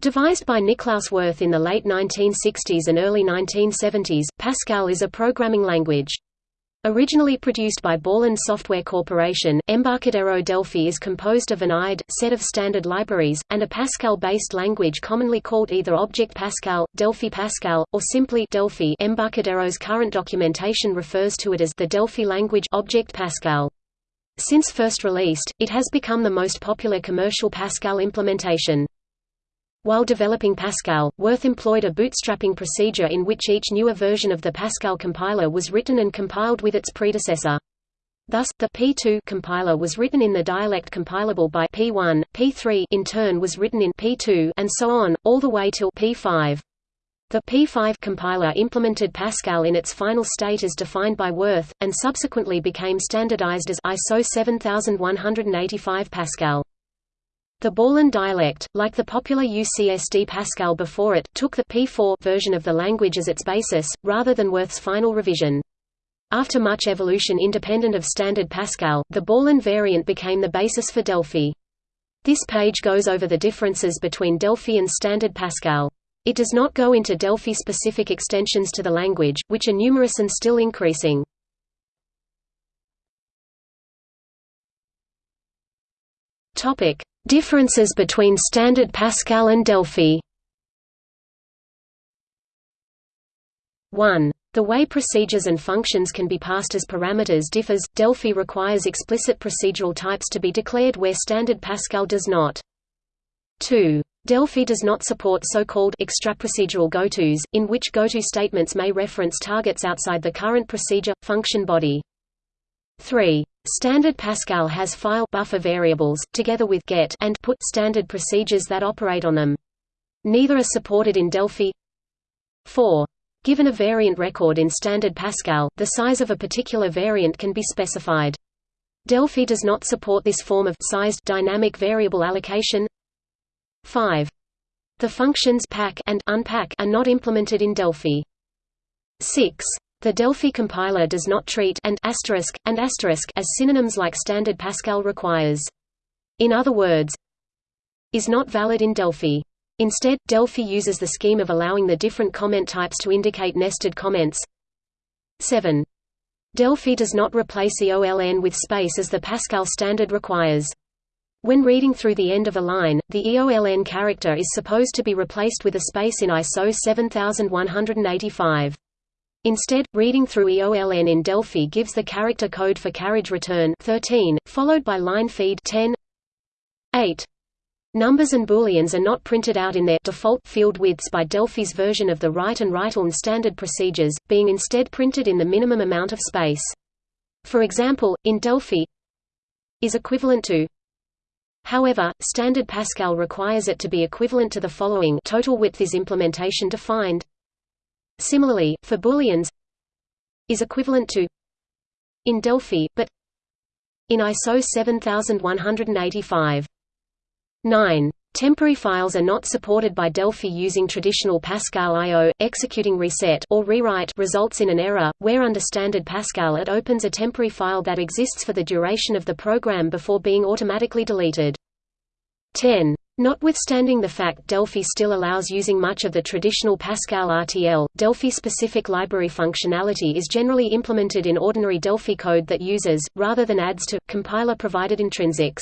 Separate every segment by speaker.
Speaker 1: Devised by Niklaus Wirth in the late 1960s and early 1970s, Pascal is a programming language. Originally produced by Borland Software Corporation, Embarcadero Delphi is composed of an IDE set of standard libraries, and a Pascal-based language commonly called either Object Pascal, Delphi Pascal, or simply Delphi Embarcadero's current documentation refers to it as the Delphi language Object Pascal. Since first released, it has become the most popular commercial Pascal implementation. While developing Pascal, Wirth employed a bootstrapping procedure in which each newer version of the Pascal compiler was written and compiled with its predecessor. Thus, the P2 compiler was written in the dialect compilable by P1, P3 in turn was written in P2 and so on, all the way till P5. The P5 compiler implemented Pascal in its final state as defined by Wirth, and subsequently became standardized as ISO 7185 Pascal. The Borland dialect, like the popular UCSD Pascal before it, took the P4 version of the language as its basis, rather than Wirth's final revision. After much evolution independent of standard Pascal, the Borland variant became the basis for Delphi. This page goes over the differences between Delphi and standard Pascal. It does not go into Delphi-specific extensions to the language, which are numerous and still increasing. Topic: Differences between Standard Pascal and Delphi 1. The way procedures and functions can be passed as parameters differs. Delphi requires explicit procedural types to be declared where Standard Pascal does not. 2. Delphi does not support so-called extraprocedural gotos, in which goto statements may reference targets outside the current procedure function body. 3. Standard Pascal has file buffer variables, together with get and put standard procedures that operate on them. Neither are supported in Delphi. 4. Given a variant record in Standard Pascal, the size of a particular variant can be specified. Delphi does not support this form of sized dynamic variable allocation. 5. The functions pack and unpack are not implemented in Delphi. 6. The Delphi compiler does not treat and asterisk, and asterisk as synonyms like standard Pascal requires. In other words, is not valid in Delphi. Instead, Delphi uses the scheme of allowing the different comment types to indicate nested comments. 7. Delphi does not replace EOLN with space as the Pascal standard requires. When reading through the end of a line, the EOLN character is supposed to be replaced with a space in ISO 7185. Instead, reading through EOLN in Delphi gives the character code for carriage return 13, followed by line feed 10 8. Numbers and booleans are not printed out in their default field widths by Delphi's version of the write and write-ln standard procedures, being instead printed in the minimum amount of space. For example, in Delphi is equivalent to However, standard Pascal requires it to be equivalent to the following total width is implementation defined Similarly, for booleans is equivalent to in Delphi, but in ISO 7185. 9. Temporary files are not supported by Delphi using traditional Pascal I.O. Executing reset or rewrite results in an error, where under standard Pascal it opens a temporary file that exists for the duration of the program before being automatically deleted. 10. Notwithstanding the fact Delphi still allows using much of the traditional Pascal RTL, Delphi-specific library functionality is generally implemented in ordinary Delphi code that uses, rather than adds to, compiler-provided intrinsics.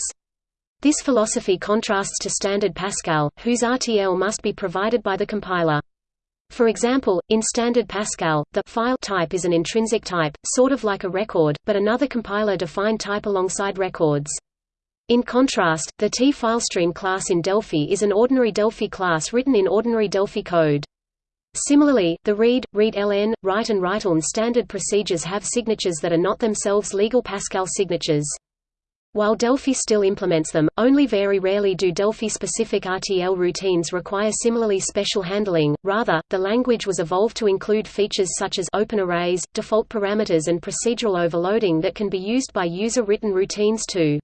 Speaker 1: This philosophy contrasts to standard Pascal, whose RTL must be provided by the compiler. For example, in standard Pascal, the file type is an intrinsic type, sort of like a record, but another compiler-defined type alongside records. In contrast, the T-filestream class in Delphi is an ordinary Delphi class written in ordinary Delphi code. Similarly, the read, read-ln, write and write-ln standard procedures have signatures that are not themselves legal Pascal signatures. While Delphi still implements them, only very rarely do Delphi-specific RTL routines require similarly special handling, rather, the language was evolved to include features such as open arrays, default parameters and procedural overloading that can be used by user-written routines too.